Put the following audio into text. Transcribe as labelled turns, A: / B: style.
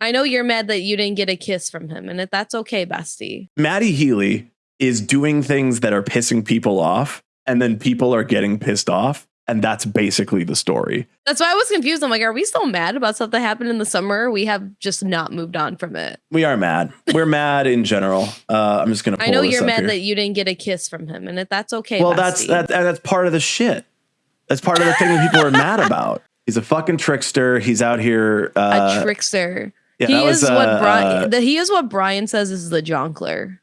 A: I know you're mad that you didn't get a kiss from him, and that's okay, bestie.
B: Matty Healy is doing things that are pissing people off, and then people are getting pissed off. And that's basically the story.
A: That's why I was confused. I'm like, are we still mad about stuff that happened in the summer? We have just not moved on from it.
B: We are mad. We're mad in general. Uh, I'm just gonna.
A: I know
B: this
A: you're mad
B: here.
A: that you didn't get a kiss from him, and that's okay.
B: Well, that's
A: bestie.
B: that. That's part of the shit. That's part of the thing that people are mad about. He's a fucking trickster. He's out here. Uh,
A: a trickster.
B: Yeah,
A: he
B: that was,
A: is what
B: uh,
A: Brian.
B: uh,
A: he is what Brian says is the jonkler.